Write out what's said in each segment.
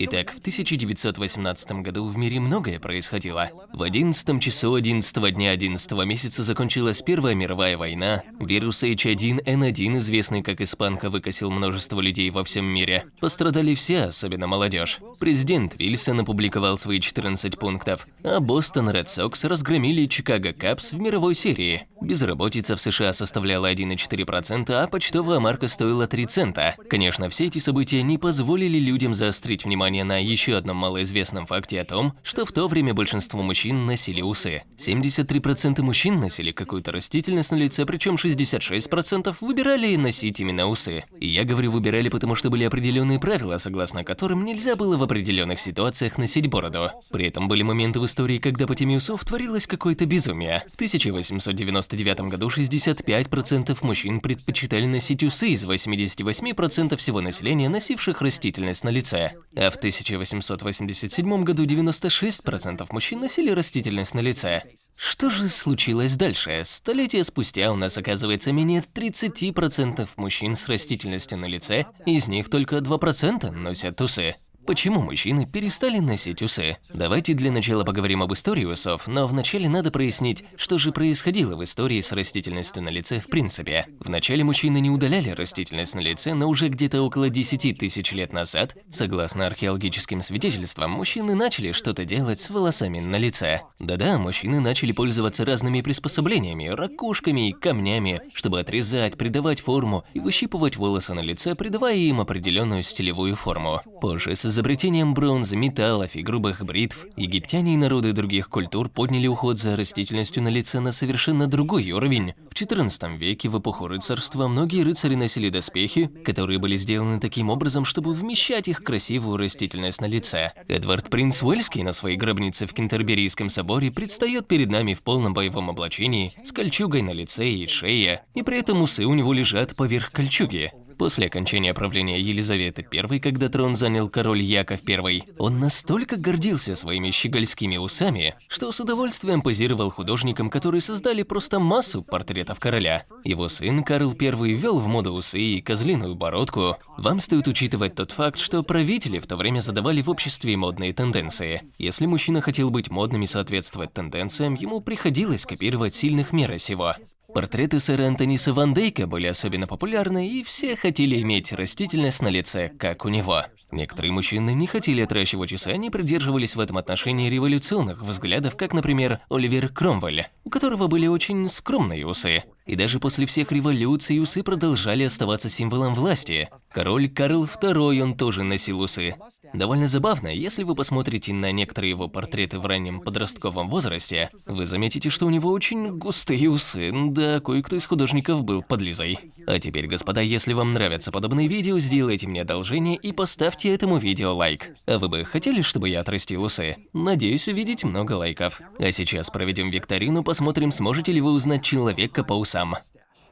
Итак, в 1918 году в мире многое происходило. В 11 часу 11 дня 11 месяца закончилась Первая мировая война. Вирус H1N1, известный как испанка, выкосил множество людей во всем мире. Пострадали все, особенно молодежь. Президент Вильсон опубликовал свои 14 пунктов, а Бостон Ред Сокс разгромили Чикаго Капс в мировой серии. Безработица в США составляла 1,4%, а почтовая марка стоила 3 цента. Конечно, все эти события не позволили людям заострить внимание внимание на еще одном малоизвестном факте о том, что в то время большинство мужчин носили усы. 73% мужчин носили какую-то растительность на лице, причем 66% выбирали носить именно усы. И я говорю выбирали, потому что были определенные правила, согласно которым нельзя было в определенных ситуациях носить бороду. При этом были моменты в истории, когда по теме усов творилось какое-то безумие. В 1899 году 65% мужчин предпочитали носить усы из 88% всего населения, носивших растительность на лице. А в 1887 году 96% мужчин носили растительность на лице. Что же случилось дальше? Столетия спустя у нас оказывается менее 30% мужчин с растительностью на лице, из них только 2% носят усы. Почему мужчины перестали носить усы? Давайте для начала поговорим об истории усов, но вначале надо прояснить, что же происходило в истории с растительностью на лице в принципе. Вначале мужчины не удаляли растительность на лице, но уже где-то около 10 тысяч лет назад, согласно археологическим свидетельствам, мужчины начали что-то делать с волосами на лице. Да-да, мужчины начали пользоваться разными приспособлениями, ракушками и камнями, чтобы отрезать, придавать форму и выщипывать волосы на лице, придавая им определенную стилевую форму. Позже, с изобретением бронзы, металлов и грубых бритв, египтяне и народы других культур подняли уход за растительностью на лице на совершенно другой уровень. В XIV веке, в эпоху рыцарства, многие рыцари носили доспехи, которые были сделаны таким образом, чтобы вмещать их красивую растительность на лице. Эдвард Принц Уэльский на своей гробнице в Кентерберийском соборе предстает перед нами в полном боевом облачении, с кольчугой на лице и шее, и при этом усы у него лежат поверх кольчуги. После окончания правления Елизаветы I, когда трон занял король Яков I, он настолько гордился своими щегольскими усами, что с удовольствием позировал художникам, которые создали просто массу портретов короля. Его сын Карл I ввел в моду усы и козлиную бородку. Вам стоит учитывать тот факт, что правители в то время задавали в обществе модные тенденции. Если мужчина хотел быть модным и соответствовать тенденциям, ему приходилось копировать сильных мира сего. Портреты сэра Антониса Ван Дейка были особенно популярны, и все хотели иметь растительность на лице, как у него. Некоторые мужчины не хотели отращивать усы, они придерживались в этом отношении революционных взглядов, как, например, Оливер Кромвель, у которого были очень скромные усы. И даже после всех революций усы продолжали оставаться символом власти. Король Карл II, он тоже носил усы. Довольно забавно, если вы посмотрите на некоторые его портреты в раннем подростковом возрасте, вы заметите, что у него очень густые усы, да, кое-кто из художников был подлизой. А теперь, господа, если вам нравятся подобные видео, сделайте мне одолжение и поставьте этому видео лайк. А вы бы хотели, чтобы я отрастил усы? Надеюсь увидеть много лайков. А сейчас проведем викторину, посмотрим, сможете ли вы узнать человека по усам сам.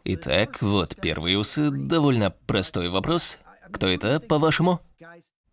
Итак, вот первые усы. Довольно простой вопрос. Кто это, по-вашему?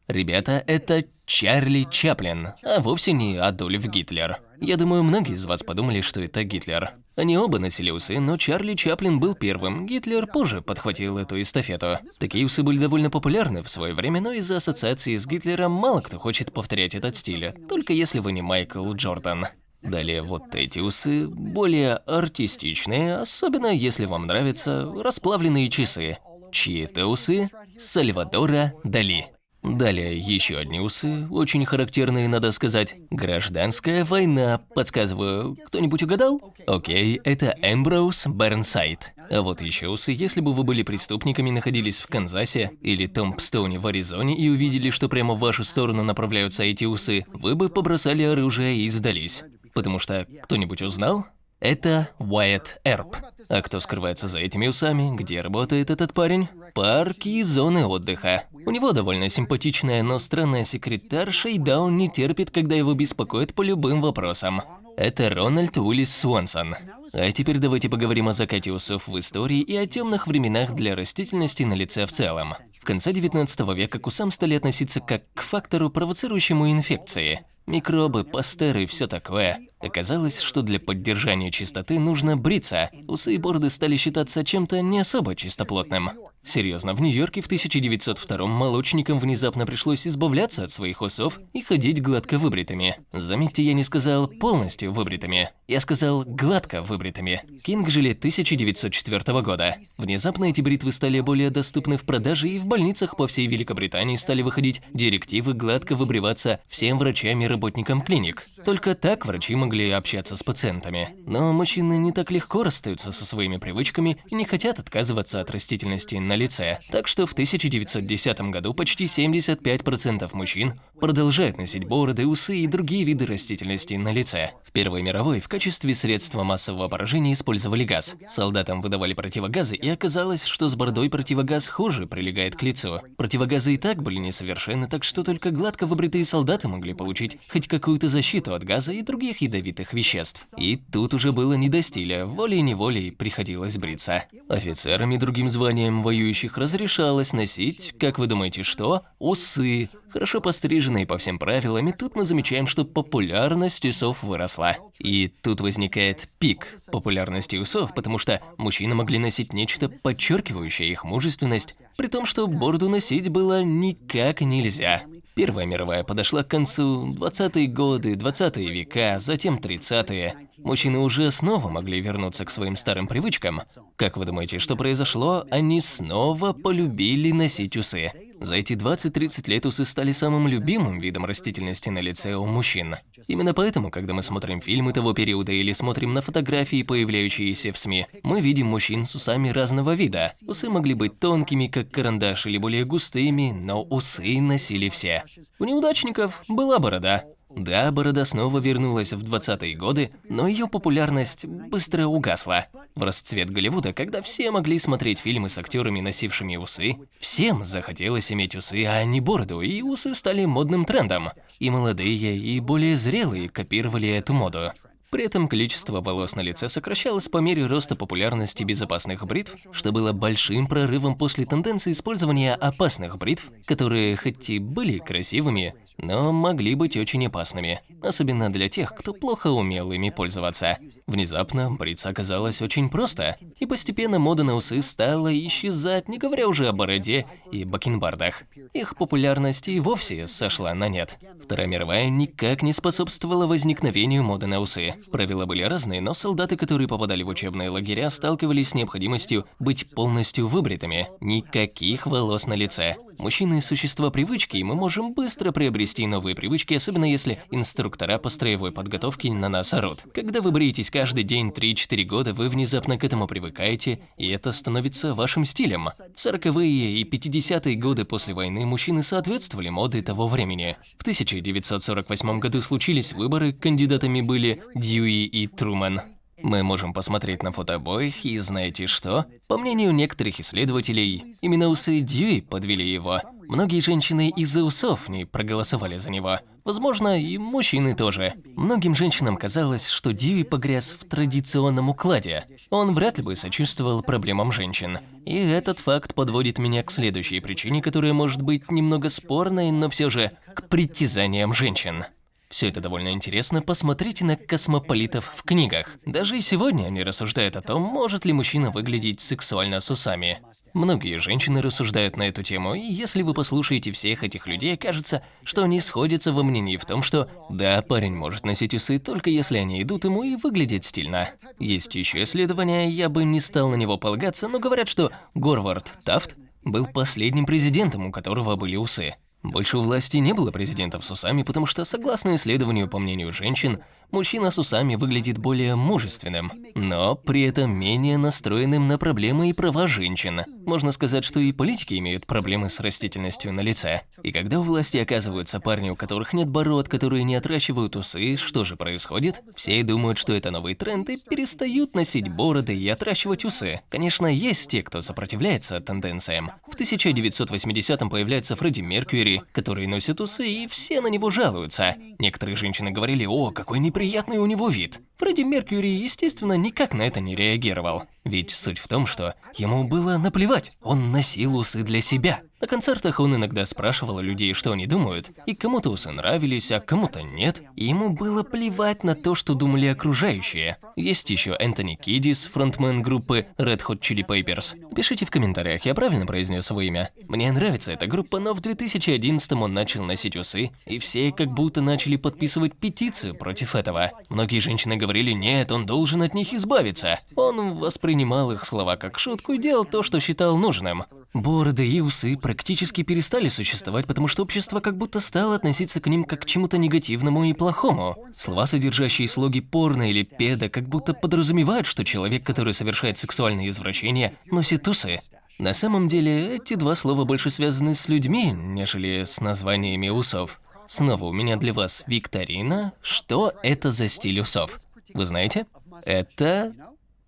Ребята, это Чарли Чаплин, а вовсе не Адольф Гитлер. Я думаю, многие из вас подумали, что это Гитлер. Они оба носили усы, но Чарли Чаплин был первым, Гитлер позже подхватил эту эстафету. Такие усы были довольно популярны в свое время, но из-за ассоциации с Гитлером мало кто хочет повторять этот стиль, только если вы не Майкл Джордан. Далее вот эти усы, более артистичные, особенно если вам нравятся расплавленные часы. Чьи это усы? Сальвадора Дали. Далее еще одни усы, очень характерные, надо сказать. Гражданская война, подсказываю, кто-нибудь угадал? Окей, это Эмброуз Бернсайд. А вот еще усы, если бы вы были преступниками, находились в Канзасе или Томпстоуне в Аризоне и увидели, что прямо в вашу сторону направляются эти усы, вы бы побросали оружие и сдались. Потому что кто-нибудь узнал? Это Уайт Эрп. А кто скрывается за этими усами? Где работает этот парень? Парки и зоны отдыха. У него довольно симпатичная, но странная секретарша, и да, он не терпит, когда его беспокоят по любым вопросам. Это Рональд Уиллис Свонсон. А теперь давайте поговорим о закате усов в истории и о темных временах для растительности на лице в целом. В конце 19 века к усам стали относиться как к фактору, провоцирующему инфекции. Микробы, пастеры и все такое. Оказалось, что для поддержания чистоты нужно бриться. Усы и бороды стали считаться чем-то не особо чистоплотным. Серьезно, в Нью-Йорке в 1902 молочникам внезапно пришлось избавляться от своих усов и ходить гладко выбритыми. Заметьте, я не сказал полностью выбритыми, я сказал гладко выбритыми. Кинг жили 1904 года. Внезапно эти бритвы стали более доступны в продаже и в больницах по всей Великобритании стали выходить директивы гладко выбриваться всем врачам и работникам клиник. Только так врачи могли общаться с пациентами. Но мужчины не так легко расстаются со своими привычками и не хотят отказываться от растительности на лице. Так что в 1910 году почти 75% мужчин продолжают носить бороды, усы и другие виды растительности на лице. В Первой мировой в качестве средства массового поражения использовали газ. Солдатам выдавали противогазы, и оказалось, что с бородой противогаз хуже прилегает к лицу. Противогазы и так были несовершенны, так что только гладко выбритые солдаты могли получить хоть какую-то защиту от газа и других ядовитых веществ. И тут уже было не до стиля, волей-неволей приходилось бриться. Офицерам и другим званиям воюющих разрешалось носить, как вы думаете, что? Усы. Хорошо постриженные по всем правилам, и тут мы замечаем, что популярность усов выросла. И тут возникает пик популярности усов, потому что мужчины могли носить нечто подчеркивающее их мужественность, при том, что бороду носить было никак нельзя. Первая мировая подошла к концу, 20-е годы, 20-е века, затем 30-е. Мужчины уже снова могли вернуться к своим старым привычкам. Как вы думаете, что произошло? Они снова полюбили носить усы. За эти 20-30 лет усы стали самым любимым видом растительности на лице у мужчин. Именно поэтому, когда мы смотрим фильмы того периода или смотрим на фотографии, появляющиеся в СМИ, мы видим мужчин с усами разного вида. Усы могли быть тонкими, как карандаш, или более густыми, но усы носили все. У неудачников была борода. Да, борода снова вернулась в 20-е годы, но ее популярность быстро угасла. В расцвет Голливуда, когда все могли смотреть фильмы с актерами, носившими усы, всем захотелось иметь усы, а не бороду, и усы стали модным трендом. И молодые, и более зрелые копировали эту моду. При этом количество волос на лице сокращалось по мере роста популярности безопасных бритв, что было большим прорывом после тенденции использования опасных бритв, которые хоть и были красивыми, но могли быть очень опасными, особенно для тех, кто плохо умел ими пользоваться. Внезапно бриться оказалось очень просто, и постепенно мода на усы стала исчезать, не говоря уже о бороде и бакенбардах. Их популярность и вовсе сошла на нет. Вторая мировая никак не способствовала возникновению моды на усы. Правила были разные, но солдаты, которые попадали в учебные лагеря, сталкивались с необходимостью быть полностью выбритыми, никаких волос на лице. Мужчины – существа привычки, и мы можем быстро приобрести новые привычки, особенно если инструктора по строевой подготовке на нас орут. Когда вы бреетесь каждый день 3-4 года, вы внезапно к этому привыкаете, и это становится вашим стилем. В 40-е и 50-е годы после войны мужчины соответствовали моде того времени. В 1948 году случились выборы, кандидатами были Дьюи и Трумэн. Мы можем посмотреть на фото обоих, и знаете что? По мнению некоторых исследователей, именно усы Дьюи подвели его. Многие женщины из-за усов не проголосовали за него. Возможно, и мужчины тоже. Многим женщинам казалось, что Дьюи погряз в традиционном укладе. Он вряд ли бы сочувствовал проблемам женщин. И этот факт подводит меня к следующей причине, которая может быть немного спорной, но все же к притязаниям женщин. Все это довольно интересно, посмотрите на космополитов в книгах. Даже и сегодня они рассуждают о том, может ли мужчина выглядеть сексуально с усами. Многие женщины рассуждают на эту тему, и если вы послушаете всех этих людей, кажется, что они сходятся во мнении в том, что да, парень может носить усы только если они идут ему и выглядит стильно. Есть еще исследования, я бы не стал на него полагаться, но говорят, что Горвард Тафт был последним президентом, у которого были усы. Больше у власти не было президентов с усами, потому что, согласно исследованию по мнению женщин, мужчина с усами выглядит более мужественным, но при этом менее настроенным на проблемы и права женщин. Можно сказать, что и политики имеют проблемы с растительностью на лице. И когда у власти оказываются парни, у которых нет бород, которые не отращивают усы, что же происходит? Все думают, что это новый тренд и перестают носить бороды и отращивать усы. Конечно, есть те, кто сопротивляется тенденциям. В 1980-м появляется Фредди Меркьюри, который носит усы, и все на него жалуются. Некоторые женщины говорили, о, какой неприятный у него вид. Фредди Меркьюри, естественно, никак на это не реагировал. Ведь суть в том, что ему было наплевать, он носил усы для себя. На концертах он иногда спрашивал людей, что они думают, и кому-то усы нравились, а кому-то нет. И ему было плевать на то, что думали окружающие. Есть еще Энтони Кидис, фронтмен группы Red Hot Chili Peppers. Пишите в комментариях, я правильно произнес его имя. Мне нравится эта группа, но в 2011 он начал носить усы, и все как будто начали подписывать петицию против этого. Многие женщины говорили, нет, он должен от них избавиться. Он воспринимал их слова как шутку и делал то, что считал нужным. Бороды и усы практически перестали существовать, потому что общество как будто стало относиться к ним как к чему-то негативному и плохому. Слова, содержащие слоги порно или педа, как будто подразумевают, что человек, который совершает сексуальные извращения, носит усы. На самом деле, эти два слова больше связаны с людьми, нежели с названиями усов. Снова у меня для вас викторина. Что это за стиль усов? Вы знаете? Это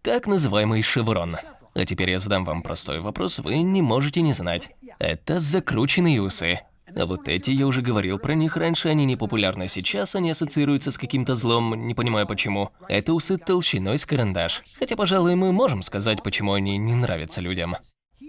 так называемый шеврон. А теперь я задам вам простой вопрос, вы не можете не знать. Это закрученные усы. А вот эти, я уже говорил про них раньше, они не популярны сейчас, они ассоциируются с каким-то злом, не понимаю почему. Это усы толщиной с карандаш. Хотя, пожалуй, мы можем сказать, почему они не нравятся людям.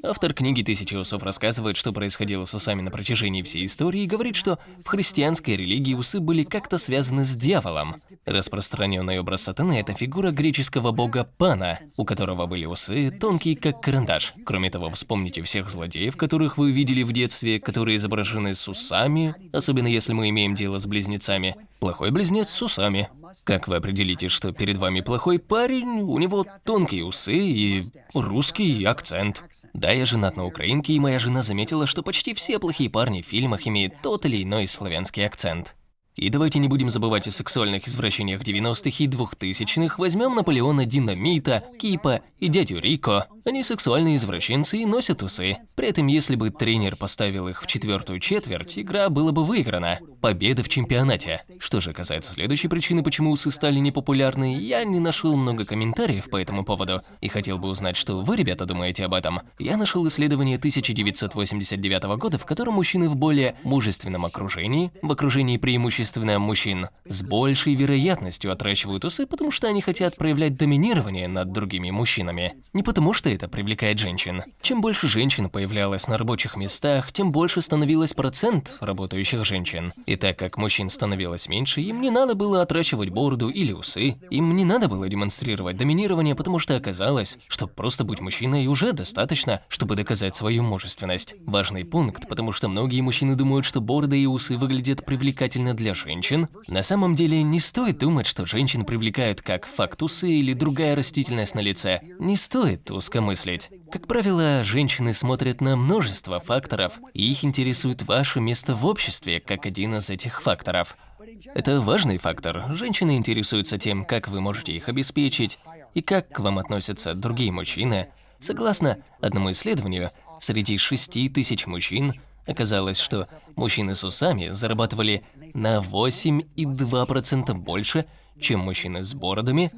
Автор книги «Тысячи усов» рассказывает, что происходило с усами на протяжении всей истории и говорит, что в христианской религии усы были как-то связаны с дьяволом. Распространенный образ сатаны – это фигура греческого бога Пана, у которого были усы, тонкие как карандаш. Кроме того, вспомните всех злодеев, которых вы видели в детстве, которые изображены с усами, особенно если мы имеем дело с близнецами. Плохой близнец с усами. Как вы определите, что перед вами плохой парень? У него тонкие усы и русский акцент. Да, я женат на украинке, и моя жена заметила, что почти все плохие парни в фильмах имеют тот или иной славянский акцент. И давайте не будем забывать о сексуальных извращениях 90-х и 2000-х. Возьмем Наполеона Динамита, Кипа и дядю Рико. Они сексуальные извращенцы и носят усы. При этом, если бы тренер поставил их в четвертую четверть, игра была бы выиграна. Победа в чемпионате. Что же касается следующей причины, почему усы стали непопулярны, я не нашел много комментариев по этому поводу и хотел бы узнать, что вы, ребята, думаете об этом. Я нашел исследование 1989 года, в котором мужчины в более мужественном окружении, в окружении преимущественно мужчин, с большей вероятностью отращивают усы, потому что они хотят проявлять доминирование над другими мужчинами. Не потому что это привлекает женщин. Чем больше женщин появлялось на рабочих местах, тем больше становилось процент работающих женщин. И так как мужчин становилось меньше, им не надо было отращивать бороду или усы, им не надо было демонстрировать доминирование, потому что оказалось, что просто быть мужчиной уже достаточно, чтобы доказать свою мужественность. Важный пункт, потому что многие мужчины думают, что бороды и усы выглядят привлекательно для женщин. На самом деле не стоит думать, что женщин привлекают как факт усы или другая растительность на лице. Не стоит узко мыслить. Как правило, женщины смотрят на множество факторов, и их интересует ваше место в обществе как один из этих факторов. Это важный фактор. Женщины интересуются тем, как вы можете их обеспечить, и как к вам относятся другие мужчины. Согласно одному исследованию, среди 6 тысяч мужчин оказалось, что мужчины с усами зарабатывали на 8,2% больше, чем мужчины с бородами,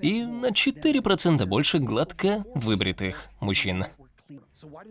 и на 4% больше гладко выбритых мужчин.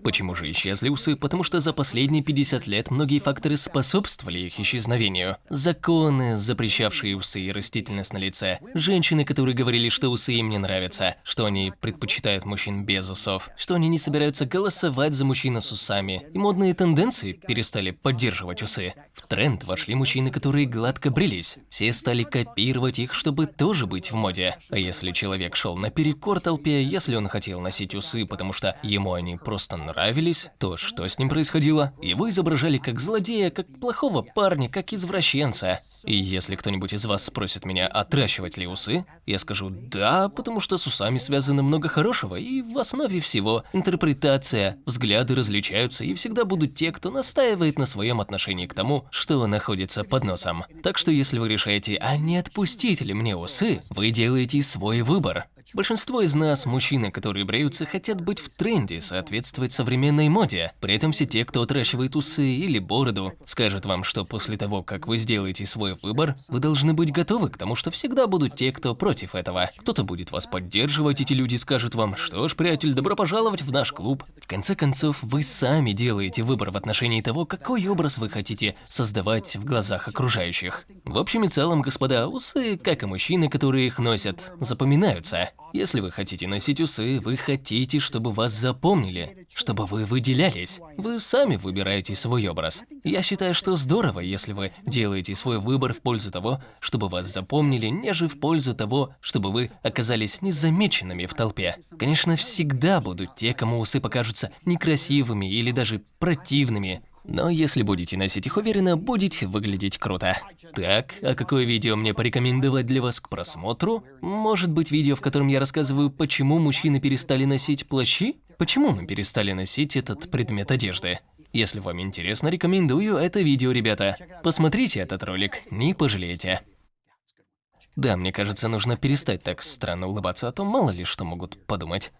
Почему же исчезли усы? Потому что за последние 50 лет многие факторы способствовали их исчезновению. Законы, запрещавшие усы и растительность на лице. Женщины, которые говорили, что усы им не нравятся, что они предпочитают мужчин без усов, что они не собираются голосовать за мужчину с усами. И модные тенденции перестали поддерживать усы. В тренд вошли мужчины, которые гладко брились. Все стали копировать их, чтобы тоже быть в моде. А если человек шел наперекор толпе, если он хотел носить усы, потому что ему они просто просто нравились, то что с ним происходило? Его изображали как злодея, как плохого парня, как извращенца. И если кто-нибудь из вас спросит меня, отращивать ли усы, я скажу «да», потому что с усами связано много хорошего, и в основе всего интерпретация, взгляды различаются, и всегда будут те, кто настаивает на своем отношении к тому, что находится под носом. Так что если вы решаете, а не отпустить ли мне усы, вы делаете свой выбор. Большинство из нас, мужчины, которые бреются, хотят быть в тренде, соответствовать современной моде. При этом все те, кто отращивает усы или бороду, скажут вам, что после того, как вы сделаете свой выбор, вы должны быть готовы к тому, что всегда будут те, кто против этого. Кто-то будет вас поддерживать, эти люди скажут вам, что ж, приятель, добро пожаловать в наш клуб. В конце концов, вы сами делаете выбор в отношении того, какой образ вы хотите создавать в глазах окружающих. В общем и целом, господа, усы, как и мужчины, которые их носят, запоминаются. Если вы хотите носить усы, вы хотите, чтобы вас запомнили, чтобы вы выделялись. Вы сами выбираете свой образ. Я считаю, что здорово, если вы делаете свой выбор в пользу того, чтобы вас запомнили, неже в пользу того, чтобы вы оказались незамеченными в толпе. Конечно, всегда будут те, кому усы покажутся некрасивыми или даже противными, но если будете носить их уверенно, будете выглядеть круто. Так, а какое видео мне порекомендовать для вас к просмотру? Может быть видео, в котором я рассказываю, почему мужчины перестали носить плащи? Почему мы перестали носить этот предмет одежды? Если вам интересно, рекомендую это видео, ребята. Посмотрите этот ролик, не пожалеете. Да, мне кажется, нужно перестать так странно улыбаться, а то мало ли что могут подумать.